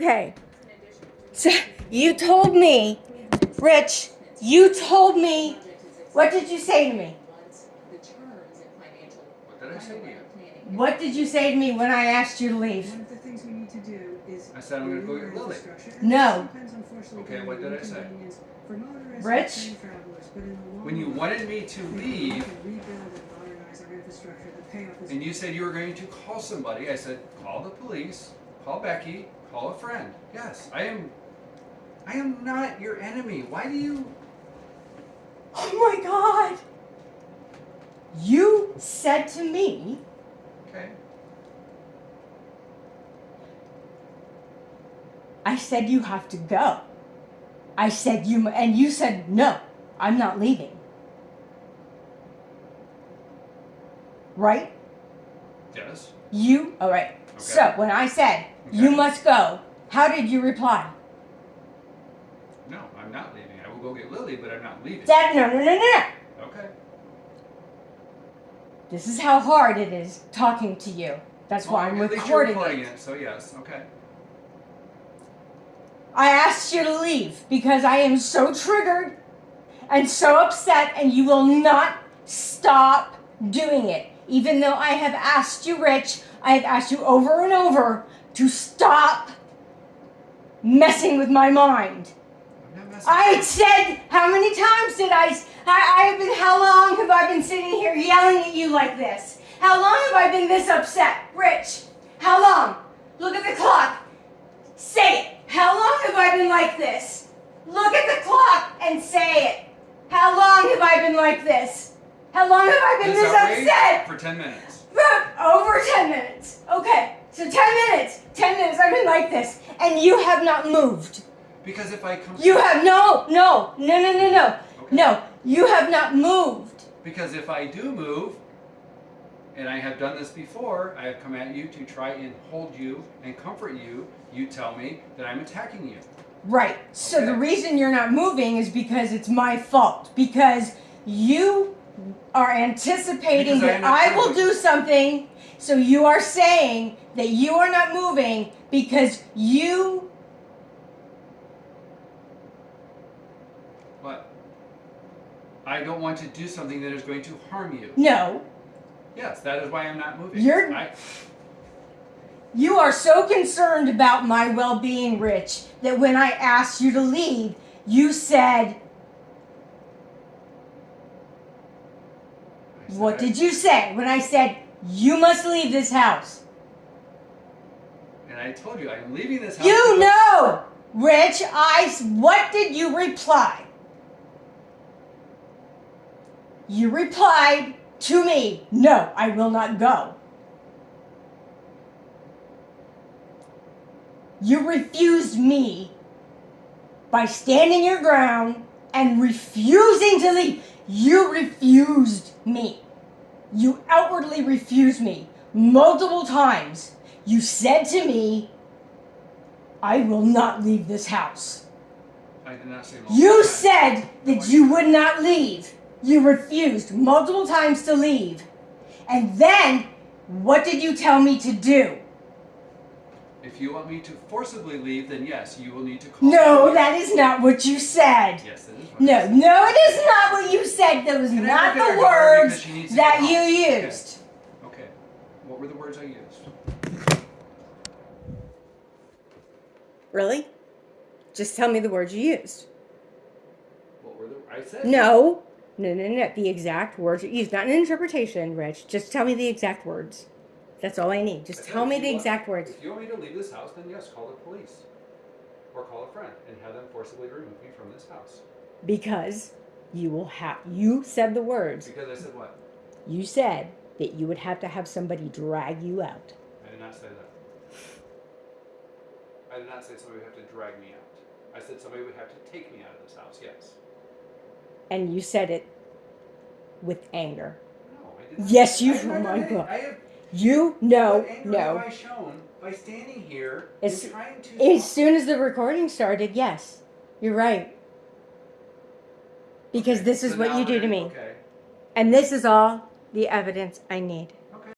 Okay. So you told me, Rich, you told me, what did you say to me? What did I say to you? What did you say to me when I asked you to leave? One of the things we need to do is. I said I'm gonna go renew get our Lily. infrastructure. No. Okay, what did I say? inconvenience for motorists Rich? and travelers, but in the long When you wanted me to leave We can rebuild and modernize our infrastructure. The payoff is. and you said you were going to call somebody, I said, call the police, call Becky, call a friend. Yes, I am I am not your enemy. Why do you Oh my God. You said to me, Okay. I said you have to go. I said you, and you said no, I'm not leaving. Right? Yes. You, all right. Okay. So when I said you must go, how did you reply? No, I'm not leaving. I will go get Lily, but I'm not leaving. Dad, no, no, no, no. Okay. This is how hard it is talking to you. That's why I'm at least you're recording recording it. it. So yes, okay. I asked you to leave because I am so triggered and so upset, and you will not stop doing it. Even though I have asked you, Rich, I have asked you over and over to stop messing with my mind. I'm not messing I said, how many times did I? I have been, how long have I been sitting here yelling at you like this? How long have I been this upset? Rich, how long? Look at the clock. Say it. How long have I been like this? Look at the clock and say it. How long have I been like this? How long have I been This this upset? for ten minutes. Over 10 minutes. Okay, so 10 minutes. 10 minutes I've been like this. And you have not moved. Because if I come You have no, no, no, no, no, no. Okay. No, you have not moved. Because if I do move, and I have done this before, I have come at you to try and hold you and comfort you, you tell me that I'm attacking you. Right. So the reason you're not moving is because it's my fault. Because you are anticipating Because I that am I will do something. So you are saying that you are not moving because you. But I don't want to do something that is going to harm you. No. Yes, that is why I'm not moving. You're- I, You are so concerned about my well being, Rich, that when I asked you to leave, you said, I said What did you say when I said, You must leave this house? And I told you I'm leaving this house. You know, Rich, I. What did you reply? You replied to me, No, I will not go. You refused me by standing your ground and refusing to leave. You refused me. You outwardly refused me multiple times. You said to me, I will not leave this house. I did not say multiple You times. said that you would not leave. You refused multiple times to leave. And then, what did you tell me to do? If you want me to forcibly leave, then yes, you will need to call. No, that is not what you said. Yes, it is. No, said. no, it is not what you said. That was Can I not look at her the daughter words because she needs to that get home? you Okay. used. Okay. What were the words I used? Really? Just tell me the words you used. What were the I said? No, no, no, no. The exact words you used. Not an interpretation, Rich. Just tell me the exact words. That's all I need. I Just said tell if me you the want- exact words. If you want me to leave this house, then yes, call the police. Or call a friend and have them forcibly remove me from this house. Because you will have. You said the words. Because I said what? You said that you would have to have somebody drag you out. I did not say that. I did not say somebody would have to drag me out. I said somebody would have to take me out of this house, yes. And you said it with anger. No, I did not. Yes, you- oh my I, God. Have, You no no. have I shown by standing here As- and trying to As soon as the recording started, yes, you're right. Because this is so what now you do to me. Okay. And this is all the evidence I need.